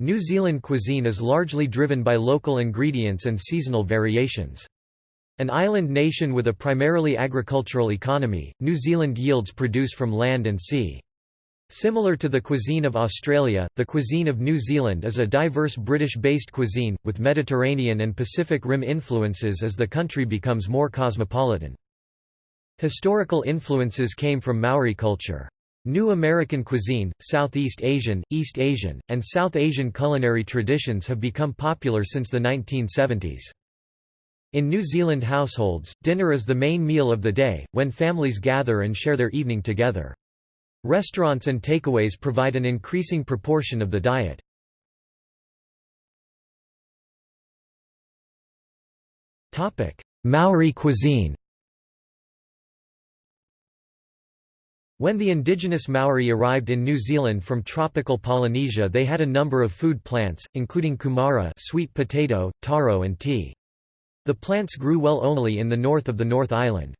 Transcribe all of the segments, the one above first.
New Zealand cuisine is largely driven by local ingredients and seasonal variations. An island nation with a primarily agricultural economy, New Zealand yields produce from land and sea. Similar to the cuisine of Australia, the cuisine of New Zealand is a diverse British-based cuisine, with Mediterranean and Pacific Rim influences as the country becomes more cosmopolitan. Historical influences came from Maori culture. New American cuisine, Southeast Asian, East Asian, and South Asian culinary traditions have become popular since the 1970s. In New Zealand households, dinner is the main meal of the day, when families gather and share their evening together. Restaurants and takeaways provide an increasing proportion of the diet. Maori cuisine When the indigenous Maori arrived in New Zealand from tropical Polynesia they had a number of food plants, including kumara sweet potato, taro and tea. The plants grew well only in the north of the North Island.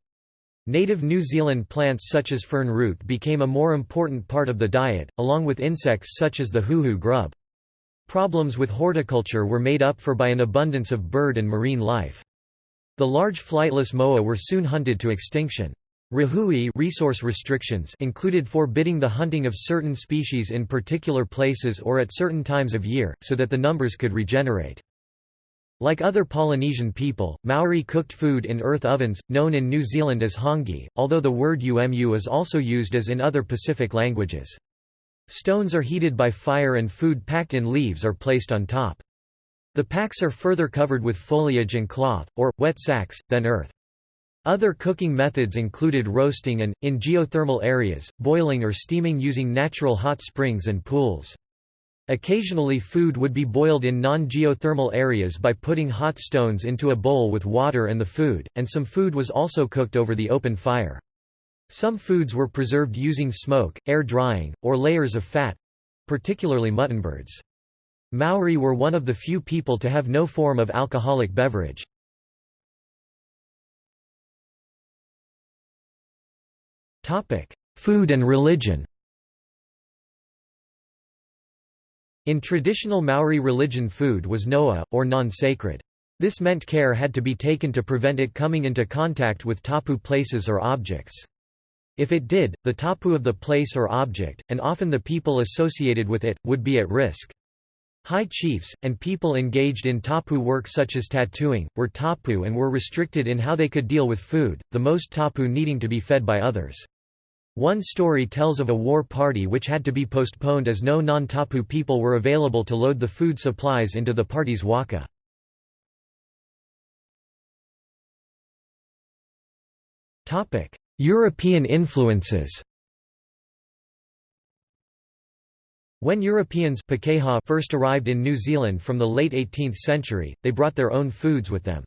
Native New Zealand plants such as fern root became a more important part of the diet, along with insects such as the huhu grub. Problems with horticulture were made up for by an abundance of bird and marine life. The large flightless moa were soon hunted to extinction. Rahui resource restrictions included forbidding the hunting of certain species in particular places or at certain times of year, so that the numbers could regenerate. Like other Polynesian people, Maori cooked food in earth ovens, known in New Zealand as hangi, although the word umu is also used as in other Pacific languages. Stones are heated by fire and food packed in leaves are placed on top. The packs are further covered with foliage and cloth, or, wet sacks, then earth. Other cooking methods included roasting and, in geothermal areas, boiling or steaming using natural hot springs and pools. Occasionally food would be boiled in non-geothermal areas by putting hot stones into a bowl with water and the food, and some food was also cooked over the open fire. Some foods were preserved using smoke, air drying, or layers of fat—particularly muttonbirds. Maori were one of the few people to have no form of alcoholic beverage. Food and religion In traditional Maori religion food was noa, or non-sacred. This meant care had to be taken to prevent it coming into contact with tapu places or objects. If it did, the tapu of the place or object, and often the people associated with it, would be at risk. High chiefs, and people engaged in tapu work such as tattooing, were tapu and were restricted in how they could deal with food, the most tapu needing to be fed by others. One story tells of a war party which had to be postponed as no non-Tapu people were available to load the food supplies into the party's waka. European influences When Europeans first arrived in New Zealand from the late 18th century, they brought their own foods with them.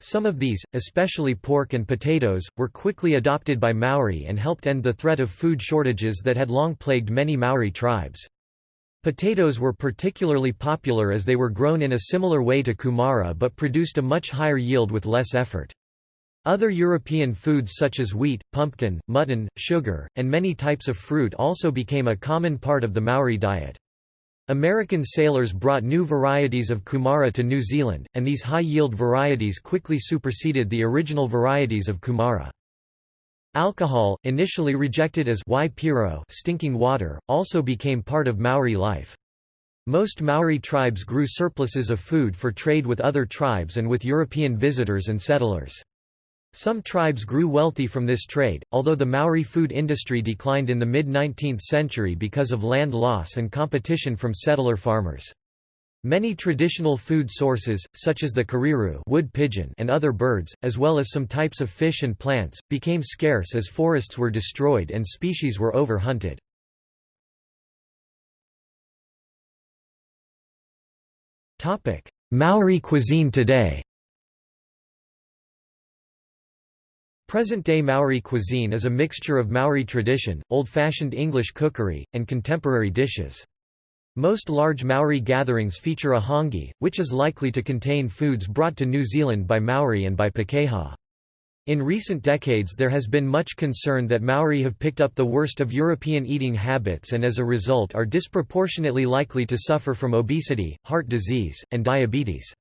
Some of these, especially pork and potatoes, were quickly adopted by Maori and helped end the threat of food shortages that had long plagued many Maori tribes. Potatoes were particularly popular as they were grown in a similar way to kumara but produced a much higher yield with less effort. Other European foods such as wheat, pumpkin, mutton, sugar, and many types of fruit also became a common part of the Maori diet. American sailors brought new varieties of kumara to New Zealand, and these high-yield varieties quickly superseded the original varieties of kumara. Alcohol, initially rejected as waipiro stinking water, also became part of Maori life. Most Maori tribes grew surpluses of food for trade with other tribes and with European visitors and settlers. Some tribes grew wealthy from this trade, although the Maori food industry declined in the mid-19th century because of land loss and competition from settler farmers. Many traditional food sources, such as the kereru wood pigeon and other birds, as well as some types of fish and plants, became scarce as forests were destroyed and species were overhunted. Maori cuisine today Present-day Maori cuisine is a mixture of Maori tradition, old-fashioned English cookery, and contemporary dishes. Most large Maori gatherings feature a hangi, which is likely to contain foods brought to New Zealand by Maori and by Pakeha. In recent decades there has been much concern that Maori have picked up the worst of European eating habits and as a result are disproportionately likely to suffer from obesity, heart disease, and diabetes.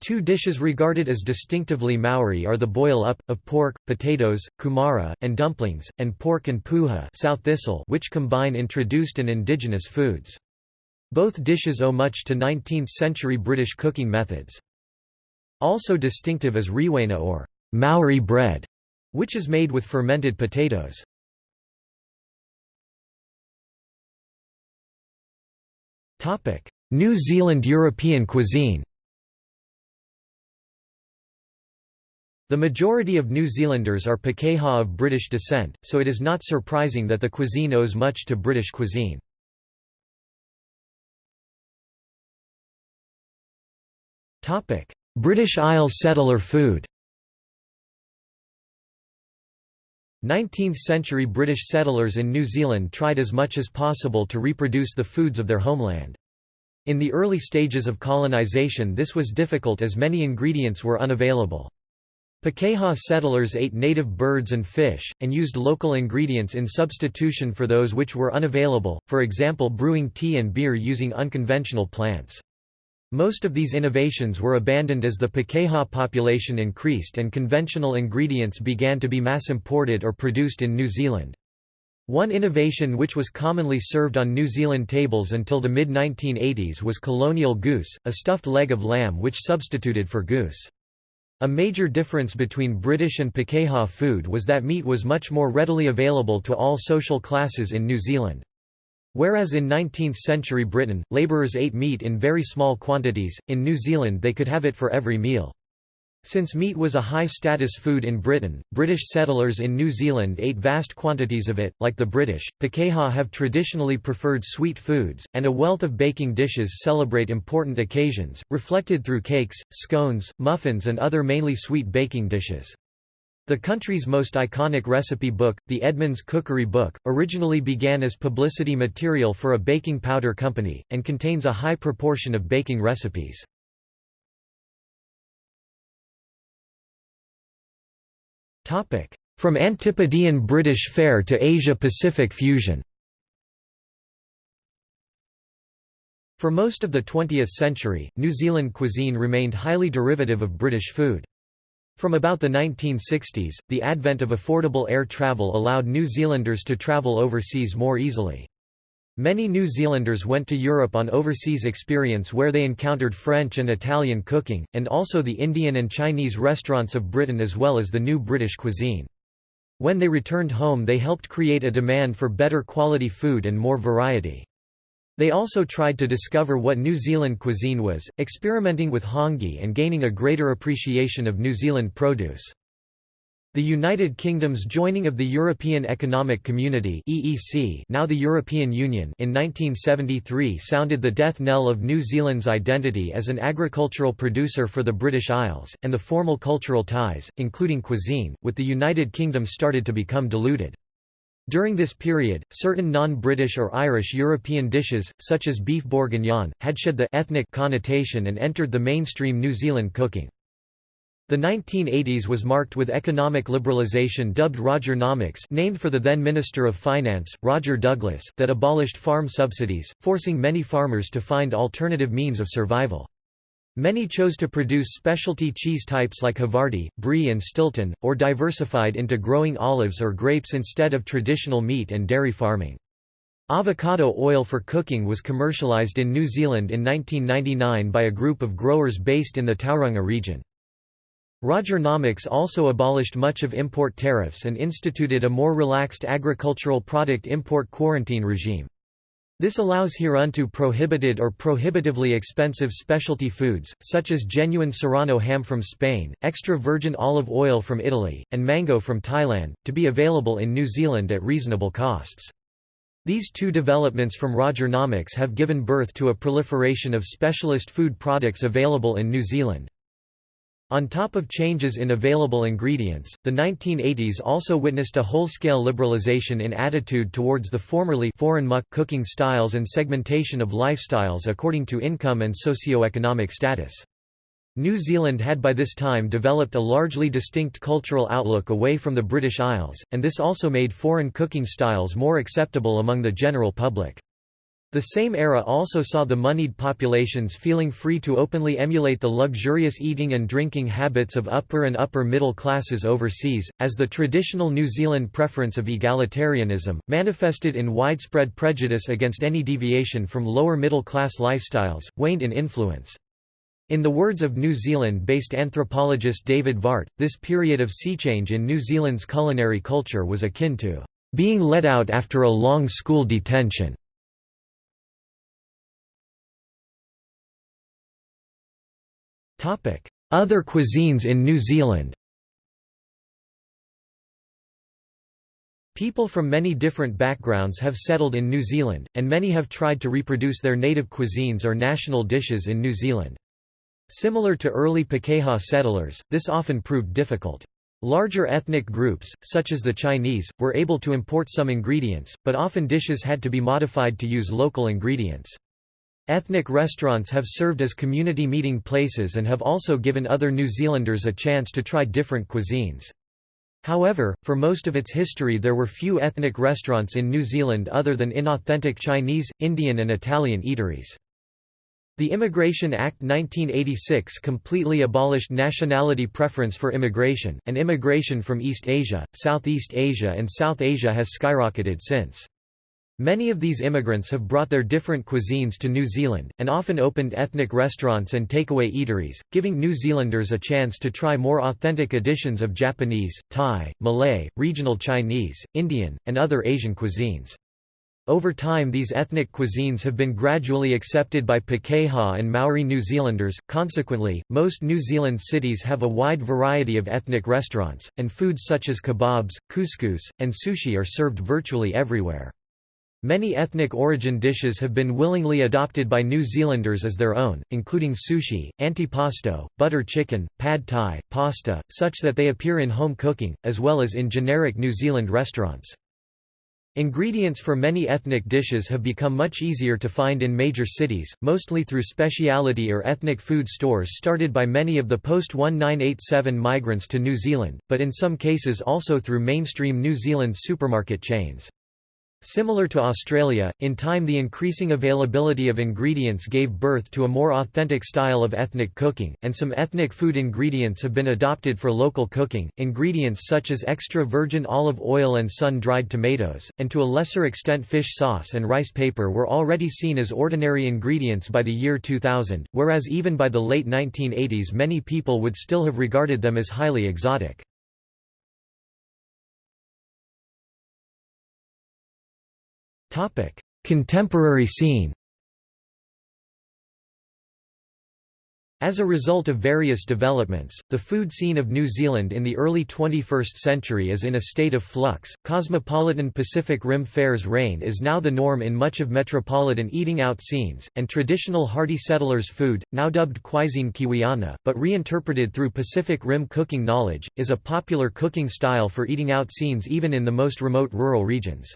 Two dishes regarded as distinctively Maori are the boil-up, of pork, potatoes, kumara, and dumplings, and pork and puha sow thistle which combine introduced and indigenous foods. Both dishes owe much to 19th-century British cooking methods. Also distinctive is rewena or Maori bread, which is made with fermented potatoes. New Zealand European cuisine The majority of New Zealanders are Pakeha of British descent, so it is not surprising that the cuisine owes much to British cuisine. British Isles settler food 19th-century British settlers in New Zealand tried as much as possible to reproduce the foods of their homeland. In the early stages of colonisation this was difficult as many ingredients were unavailable. Pakeha settlers ate native birds and fish, and used local ingredients in substitution for those which were unavailable, for example brewing tea and beer using unconventional plants. Most of these innovations were abandoned as the Pakeha population increased and conventional ingredients began to be mass-imported or produced in New Zealand. One innovation which was commonly served on New Zealand tables until the mid-1980s was colonial goose, a stuffed leg of lamb which substituted for goose. A major difference between British and Pakeha food was that meat was much more readily available to all social classes in New Zealand. Whereas in 19th-century Britain, labourers ate meat in very small quantities, in New Zealand they could have it for every meal. Since meat was a high-status food in Britain, British settlers in New Zealand ate vast quantities of it. Like the British, Pakeha have traditionally preferred sweet foods, and a wealth of baking dishes celebrate important occasions, reflected through cakes, scones, muffins and other mainly sweet baking dishes. The country's most iconic recipe book, the Edmonds Cookery Book, originally began as publicity material for a baking powder company, and contains a high proportion of baking recipes. From Antipodean British fare to Asia-Pacific fusion For most of the 20th century, New Zealand cuisine remained highly derivative of British food. From about the 1960s, the advent of affordable air travel allowed New Zealanders to travel overseas more easily. Many New Zealanders went to Europe on overseas experience where they encountered French and Italian cooking, and also the Indian and Chinese restaurants of Britain as well as the new British cuisine. When they returned home they helped create a demand for better quality food and more variety. They also tried to discover what New Zealand cuisine was, experimenting with hangi and gaining a greater appreciation of New Zealand produce. The United Kingdom's joining of the European Economic Community (EEC), now the European Union, in 1973 sounded the death knell of New Zealand's identity as an agricultural producer for the British Isles, and the formal cultural ties, including cuisine, with the United Kingdom started to become diluted. During this period, certain non-British or Irish European dishes, such as beef bourguignon, had shed the ethnic connotation and entered the mainstream New Zealand cooking. The 1980s was marked with economic liberalisation dubbed Rogernomics named for the then Minister of Finance, Roger Douglas that abolished farm subsidies, forcing many farmers to find alternative means of survival. Many chose to produce specialty cheese types like Havarti, Brie and Stilton, or diversified into growing olives or grapes instead of traditional meat and dairy farming. Avocado oil for cooking was commercialized in New Zealand in 1999 by a group of growers based in the Tauranga region. Rogernomics also abolished much of import tariffs and instituted a more relaxed agricultural product import quarantine regime. This allows Hiruntu prohibited or prohibitively expensive specialty foods, such as genuine Serrano ham from Spain, extra virgin olive oil from Italy, and mango from Thailand, to be available in New Zealand at reasonable costs. These two developments from Roger Rogernomics have given birth to a proliferation of specialist food products available in New Zealand. On top of changes in available ingredients, the 1980s also witnessed a whole-scale liberalization in attitude towards the formerly foreign muck cooking styles and segmentation of lifestyles according to income and socio-economic status. New Zealand had by this time developed a largely distinct cultural outlook away from the British Isles, and this also made foreign cooking styles more acceptable among the general public. The same era also saw the moneyed populations feeling free to openly emulate the luxurious eating and drinking habits of upper and upper middle classes overseas, as the traditional New Zealand preference of egalitarianism, manifested in widespread prejudice against any deviation from lower middle class lifestyles, waned in influence. In the words of New Zealand-based anthropologist David Veart, this period of sea change in New Zealand's culinary culture was akin to being let out after a long school detention. Other cuisines in New Zealand People from many different backgrounds have settled in New Zealand, and many have tried to reproduce their native cuisines or national dishes in New Zealand. Similar to early Pakeha settlers, this often proved difficult. Larger ethnic groups, such as the Chinese, were able to import some ingredients, but often dishes had to be modified to use local ingredients. Ethnic restaurants have served as community meeting places and have also given other New Zealanders a chance to try different cuisines. However, for most of its history there were few ethnic restaurants in New Zealand other than inauthentic Chinese, Indian and Italian eateries. The Immigration Act 1986 completely abolished nationality preference for immigration, and immigration from East Asia, Southeast Asia and South Asia has skyrocketed since. Many of these immigrants have brought their different cuisines to New Zealand, and often opened ethnic restaurants and takeaway eateries, giving New Zealanders a chance to try more authentic editions of Japanese, Thai, Malay, regional Chinese, Indian, and other Asian cuisines. Over time these ethnic cuisines have been gradually accepted by Pakeha and Maori New Zealanders, consequently, most New Zealand cities have a wide variety of ethnic restaurants, and foods such as kebabs, couscous, and sushi are served virtually everywhere. Many ethnic origin dishes have been willingly adopted by New Zealanders as their own, including sushi, antipasto, butter chicken, pad thai, pasta, such that they appear in home cooking, as well as in generic New Zealand restaurants. Ingredients for many ethnic dishes have become much easier to find in major cities, mostly through specialty or ethnic food stores started by many of the post-1987 migrants to New Zealand, but in some cases also through mainstream New Zealand supermarket chains. Similar to Australia, in time the increasing availability of ingredients gave birth to a more authentic style of ethnic cooking, and some ethnic food ingredients have been adopted for local cooking. Ingredients such as extra virgin olive oil and sun dried tomatoes, and to a lesser extent fish sauce and rice paper were already seen as ordinary ingredients by the year 2000, whereas even by the late 1980s many people would still have regarded them as highly exotic. Contemporary scene As a result of various developments, the food scene of New Zealand in the early 21st century is in a state of flux. Cosmopolitan Pacific Rim fairs reign is now the norm in much of metropolitan eating out scenes, and traditional hardy settlers' food, now dubbed cuisine kiwiana, but reinterpreted through Pacific Rim cooking knowledge, is a popular cooking style for eating out scenes even in the most remote rural regions.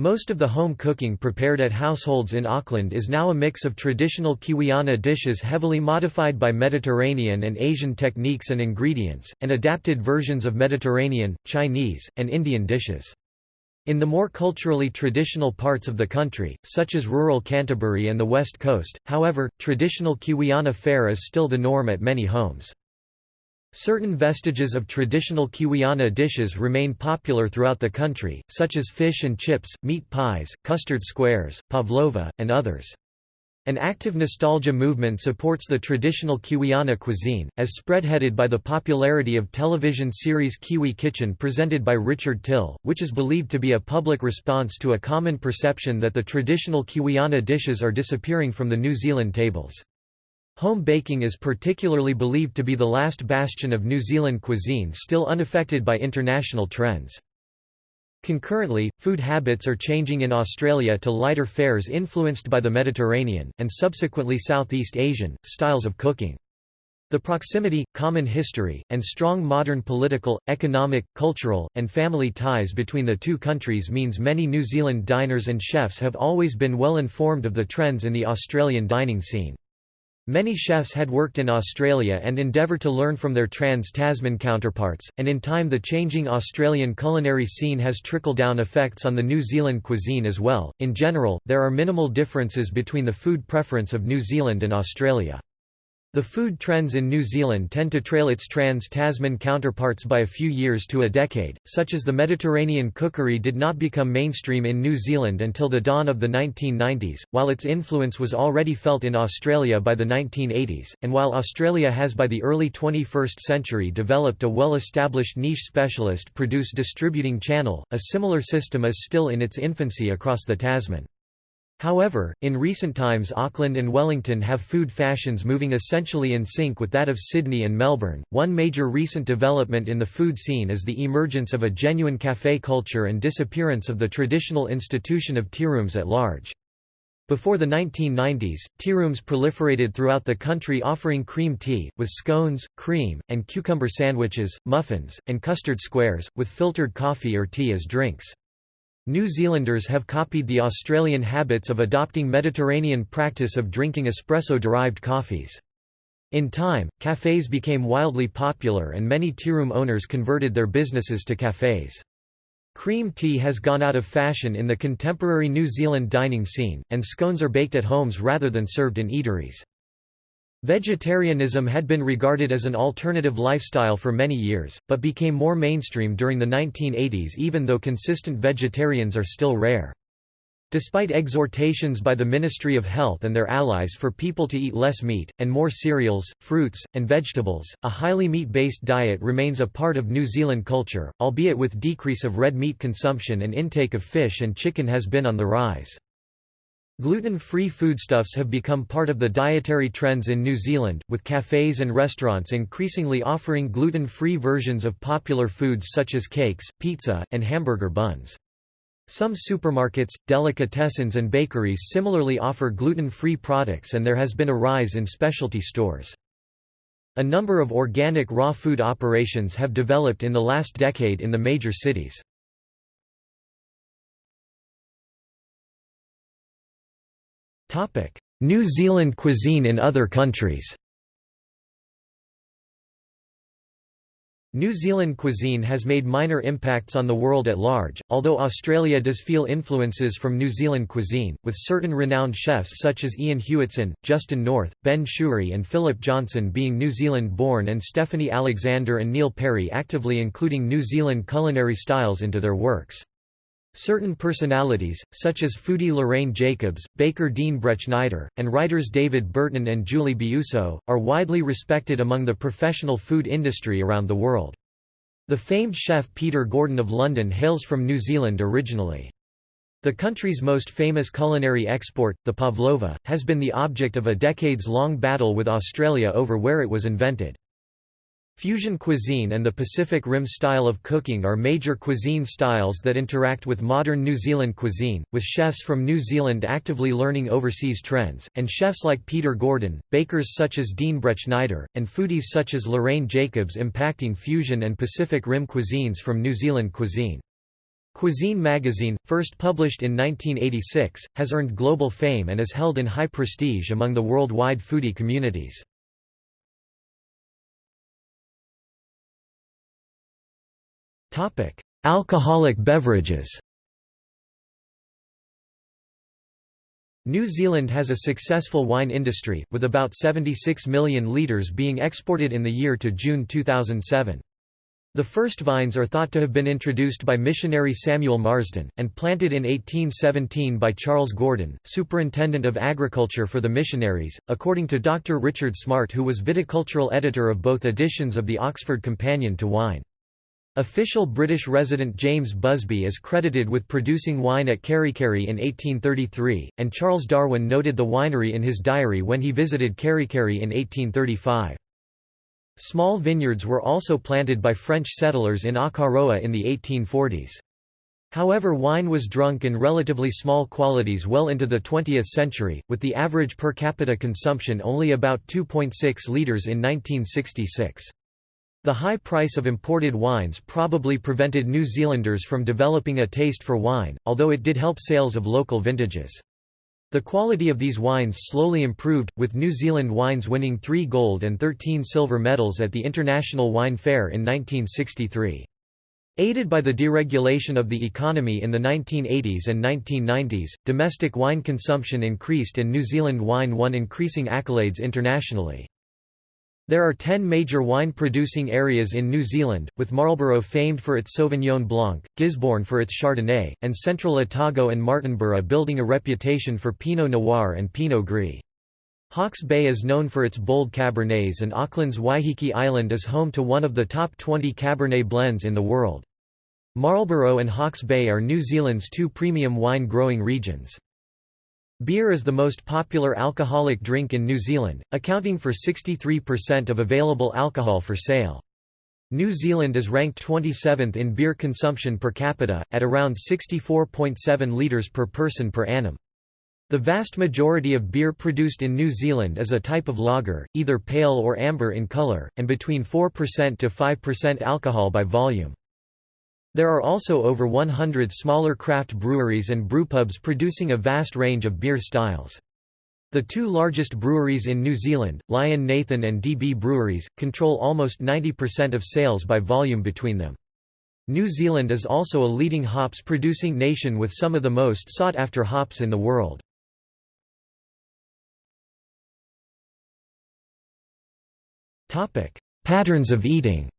Most of the home cooking prepared at households in Auckland is now a mix of traditional Kiwiana dishes heavily modified by Mediterranean and Asian techniques and ingredients, and adapted versions of Mediterranean, Chinese, and Indian dishes. In the more culturally traditional parts of the country, such as rural Canterbury and the West Coast, however, traditional Kiwiana fare is still the norm at many homes. Certain vestiges of traditional Kiwiana dishes remain popular throughout the country, such as fish and chips, meat pies, custard squares, pavlova, and others. An active nostalgia movement supports the traditional Kiwiana cuisine, as spreadheaded by the popularity of television series Kiwi Kitchen presented by Richard Till, which is believed to be a public response to a common perception that the traditional Kiwiana dishes are disappearing from the New Zealand tables. Home baking is particularly believed to be the last bastion of New Zealand cuisine still unaffected by international trends. Concurrently, food habits are changing in Australia to lighter fares influenced by the Mediterranean, and subsequently Southeast Asian, styles of cooking. The proximity, common history, and strong modern political, economic, cultural, and family ties between the two countries means many New Zealand diners and chefs have always been well informed of the trends in the Australian dining scene. Many chefs had worked in Australia and endeavour to learn from their trans-Tasman counterparts, and in time the changing Australian culinary scene has trickle-down effects on the New Zealand cuisine as well. In general, there are minimal differences between the food preference of New Zealand and Australia. The food trends in New Zealand tend to trail its trans-Tasman counterparts by a few years to a decade, such as the Mediterranean cookery did not become mainstream in New Zealand until the dawn of the 1990s, while its influence was already felt in Australia by the 1980s, and while Australia has by the early 21st century developed a well-established niche specialist produce distributing channel, a similar system is still in its infancy across the Tasman. However, in recent times Auckland and Wellington have food fashions moving essentially in sync with that of Sydney and Melbourne. One major recent development in the food scene is the emergence of a genuine café culture and disappearance of the traditional institution of tearooms at large. Before the 1990s, tearooms proliferated throughout the country offering cream tea, with scones, cream, and cucumber sandwiches, muffins, and custard squares, with filtered coffee or tea as drinks. New Zealanders have copied the Australian habits of adopting Mediterranean practice of drinking espresso-derived coffees. In time, cafés became wildly popular and many tearoom owners converted their businesses to cafés. Cream tea has gone out of fashion in the contemporary New Zealand dining scene, and scones are baked at homes rather than served in eateries. Vegetarianism had been regarded as an alternative lifestyle for many years, but became more mainstream during the 1980s even though consistent vegetarians are still rare. Despite exhortations by the Ministry of Health and their allies for people to eat less meat, and more cereals, fruits, and vegetables, a highly meat-based diet remains a part of New Zealand culture, albeit with decrease of red meat consumption and intake of fish and chicken has been on the rise. Gluten-free foodstuffs have become part of the dietary trends in New Zealand, with cafes and restaurants increasingly offering gluten-free versions of popular foods such as cakes, pizza, and hamburger buns. Some supermarkets, delicatessens and bakeries similarly offer gluten-free products and there has been a rise in specialty stores. A number of organic raw food operations have developed in the last decade in the major cities. New Zealand cuisine in other countries New Zealand cuisine has made minor impacts on the world at large, although Australia does feel influences from New Zealand cuisine, with certain renowned chefs such as Ian Hewitson, Justin North, Ben Shewry and Philip Johnson being New Zealand-born and Stephanie Alexander and Neil Perry actively including New Zealand culinary styles into their works. Certain personalities, such as foodie Lorraine Jacobs, baker Dean Brettschneider, and writers David Burton and Julie Biuso, are widely respected among the professional food industry around the world. The famed chef Peter Gordon of London hails from New Zealand originally. The country's most famous culinary export, the pavlova, has been the object of a decades-long battle with Australia over where it was invented. Fusion cuisine and the Pacific Rim style of cooking are major cuisine styles that interact with modern New Zealand cuisine, with chefs from New Zealand actively learning overseas trends, and chefs like Peter Gordon, bakers such as Dean Brettschneider, and foodies such as Lorraine Jacobs impacting fusion and Pacific Rim cuisines from New Zealand cuisine. Cuisine magazine, first published in 1986, has earned global fame and is held in high prestige among the worldwide foodie communities. Alcoholic beverages New Zealand has a successful wine industry, with about 76 million litres being exported in the year to June 2007. The first vines are thought to have been introduced by missionary Samuel Marsden, and planted in 1817 by Charles Gordon, superintendent of agriculture for the missionaries, according to Dr. Richard Smart who was viticultural editor of both editions of the Oxford Companion to Wine. Official British resident James Busby is credited with producing wine at Kerikeri in 1833, and Charles Darwin noted the winery in his diary when he visited Kerikeri in 1835. Small vineyards were also planted by French settlers in Akaroa in the 1840s. However wine was drunk in relatively small quantities well into the 20th century, with the average per capita consumption only about 2.6 litres in 1966. The high price of imported wines probably prevented New Zealanders from developing a taste for wine, although it did help sales of local vintages. The quality of these wines slowly improved, with New Zealand wines winning three gold and 13 silver medals at the International Wine Fair in 1963. Aided by the deregulation of the economy in the 1980s and 1990s, domestic wine consumption increased and New Zealand wine won increasing accolades internationally. There are ten major wine-producing areas in New Zealand, with Marlborough famed for its Sauvignon Blanc, Gisborne for its Chardonnay, and Central Otago and Martinborough building a reputation for Pinot Noir and Pinot Gris. Hawke's Bay is known for its bold Cabernets and Auckland's Waiheke Island is home to one of the top 20 Cabernet blends in the world. Marlborough and Hawke's Bay are New Zealand's two premium wine growing regions. Beer is the most popular alcoholic drink in New Zealand, accounting for 63% of available alcohol for sale. New Zealand is ranked 27th in beer consumption per capita, at around 64.7 litres per person per annum. The vast majority of beer produced in New Zealand is a type of lager, either pale or amber in colour, and between 4% to 5% alcohol by volume. There are also over 100 smaller craft breweries and brewpubs producing a vast range of beer styles. The two largest breweries in New Zealand, Lion Nathan and DB Breweries, control almost 90% of sales by volume between them. New Zealand is also a leading hops producing nation with some of the most sought after hops in the world. Patterns of eating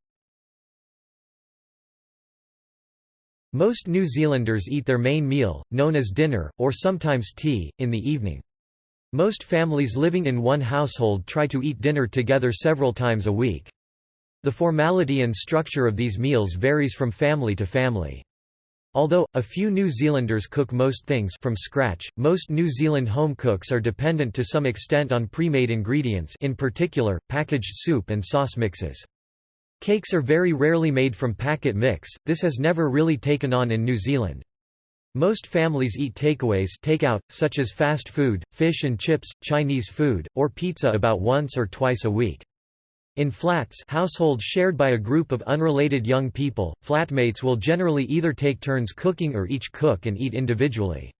Most New Zealanders eat their main meal, known as dinner, or sometimes tea, in the evening. Most families living in one household try to eat dinner together several times a week. The formality and structure of these meals varies from family to family. Although, a few New Zealanders cook most things from scratch, most New Zealand home cooks are dependent to some extent on pre-made ingredients in particular, packaged soup and sauce mixes. Cakes are very rarely made from packet mix, this has never really taken on in New Zealand. Most families eat takeaways takeout, such as fast food, fish and chips, Chinese food, or pizza about once or twice a week. In flats households shared by a group of unrelated young people, flatmates will generally either take turns cooking or each cook and eat individually.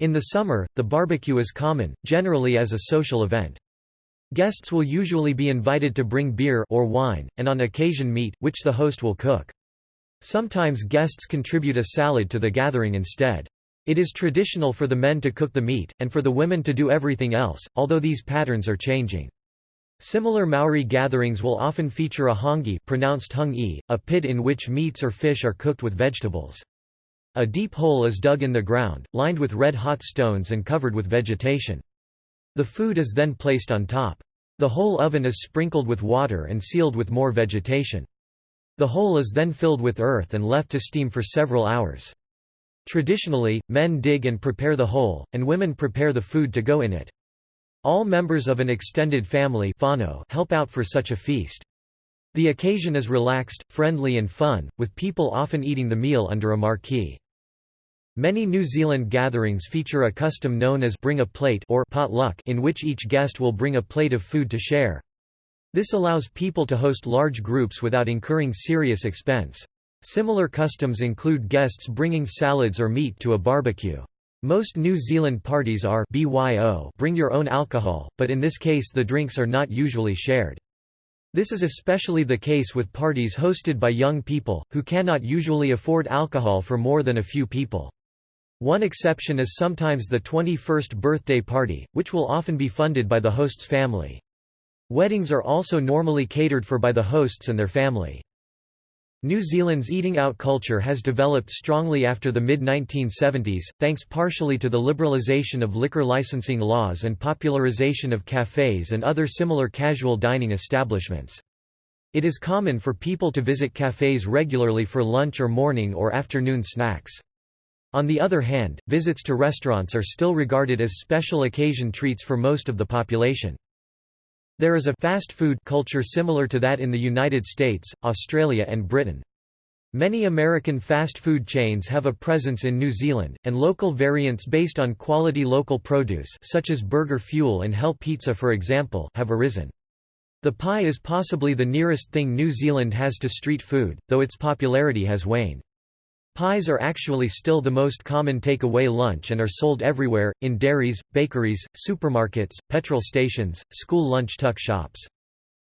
In the summer, the barbecue is common, generally as a social event. Guests will usually be invited to bring beer or wine, and on occasion meat, which the host will cook. Sometimes guests contribute a salad to the gathering instead. It is traditional for the men to cook the meat, and for the women to do everything else, although these patterns are changing. Similar Maori gatherings will often feature a hangi pronounced hung -e, a pit in which meats or fish are cooked with vegetables. A deep hole is dug in the ground, lined with red-hot stones and covered with vegetation. The food is then placed on top. The whole oven is sprinkled with water and sealed with more vegetation. The hole is then filled with earth and left to steam for several hours. Traditionally, men dig and prepare the hole, and women prepare the food to go in it. All members of an extended family help out for such a feast. The occasion is relaxed, friendly and fun, with people often eating the meal under a marquee. Many New Zealand gatherings feature a custom known as bring a plate or potluck in which each guest will bring a plate of food to share. This allows people to host large groups without incurring serious expense. Similar customs include guests bringing salads or meat to a barbecue. Most New Zealand parties are BYO bring your own alcohol, but in this case the drinks are not usually shared. This is especially the case with parties hosted by young people, who cannot usually afford alcohol for more than a few people. One exception is sometimes the 21st birthday party, which will often be funded by the host's family. Weddings are also normally catered for by the hosts and their family. New Zealand's eating out culture has developed strongly after the mid-1970s, thanks partially to the liberalisation of liquor licensing laws and popularisation of cafes and other similar casual dining establishments. It is common for people to visit cafes regularly for lunch or morning or afternoon snacks. On the other hand, visits to restaurants are still regarded as special occasion treats for most of the population. There is a fast food culture similar to that in the United States, Australia and Britain. Many American fast food chains have a presence in New Zealand, and local variants based on quality local produce such as Burger Fuel and Hell Pizza for example have arisen. The pie is possibly the nearest thing New Zealand has to street food, though its popularity has waned. Pies are actually still the most common takeaway lunch and are sold everywhere, in dairies, bakeries, supermarkets, petrol stations, school lunch tuck shops.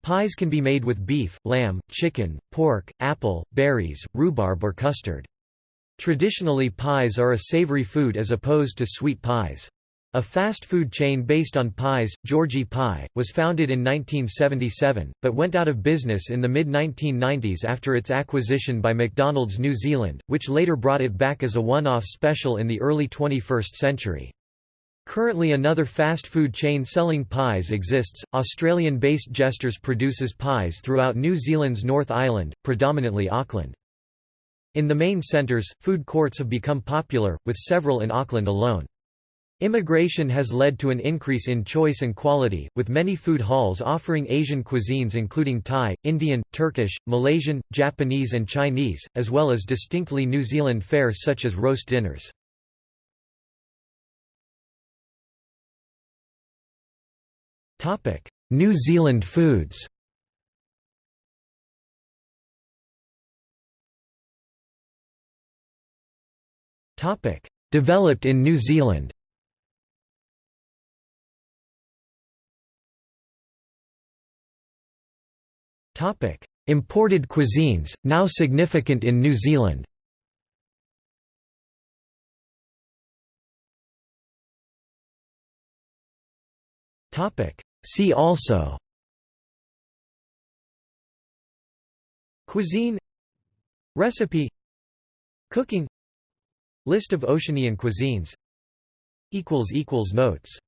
Pies can be made with beef, lamb, chicken, pork, apple, berries, rhubarb or custard. Traditionally pies are a savory food as opposed to sweet pies. A fast food chain based on pies, Georgie Pie, was founded in 1977, but went out of business in the mid-1990s after its acquisition by McDonald's New Zealand, which later brought it back as a one-off special in the early 21st century. Currently another fast food chain selling pies exists. Australian-based Jesters produces pies throughout New Zealand's North Island, predominantly Auckland. In the main centres, food courts have become popular, with several in Auckland alone. Immigration has led to an increase in choice and quality, with many food halls offering Asian cuisines including Thai, Indian, Turkish, Malaysian, Japanese and Chinese, as well as distinctly New Zealand fare such as roast dinners. New Zealand foods Developed in New Zealand Imported cuisines, now significant in New Zealand. See also Cuisine Recipe Cooking List of Oceanian cuisines Notes